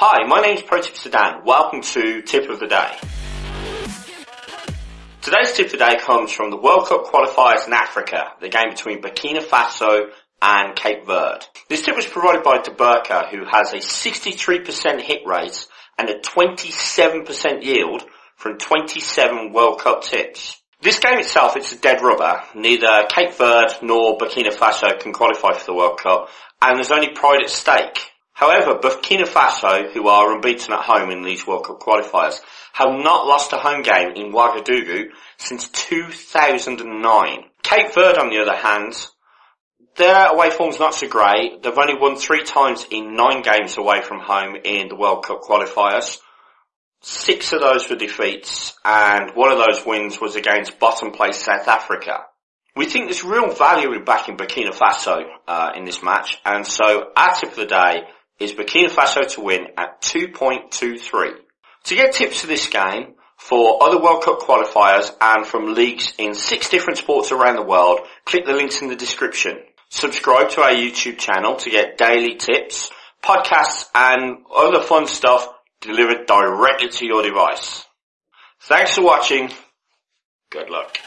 Hi, my name is ProTip Sedan. Welcome to Tip of the Day. Today's tip of the day comes from the World Cup qualifiers in Africa, the game between Burkina Faso and Cape Verde. This tip was provided by DeBurka, who has a 63% hit rate and a 27% yield from 27 World Cup tips. This game itself, it's a dead rubber. Neither Cape Verde nor Burkina Faso can qualify for the World Cup, and there's only pride at stake. However, Burkina Faso, who are unbeaten at home in these World Cup qualifiers, have not lost a home game in Ouagadougou since 2009. Cape Verde, on the other hand, their away form's not so great. They've only won three times in nine games away from home in the World Cup qualifiers. Six of those were defeats, and one of those wins was against bottom place South Africa. We think there's real value in backing Burkina Faso uh, in this match, and so our tip of the day is Burkina Faso to win at 2.23. To get tips for this game, for other World Cup qualifiers and from leagues in six different sports around the world, click the links in the description. Subscribe to our YouTube channel to get daily tips, podcasts and other fun stuff delivered directly to your device. Thanks for watching. Good luck.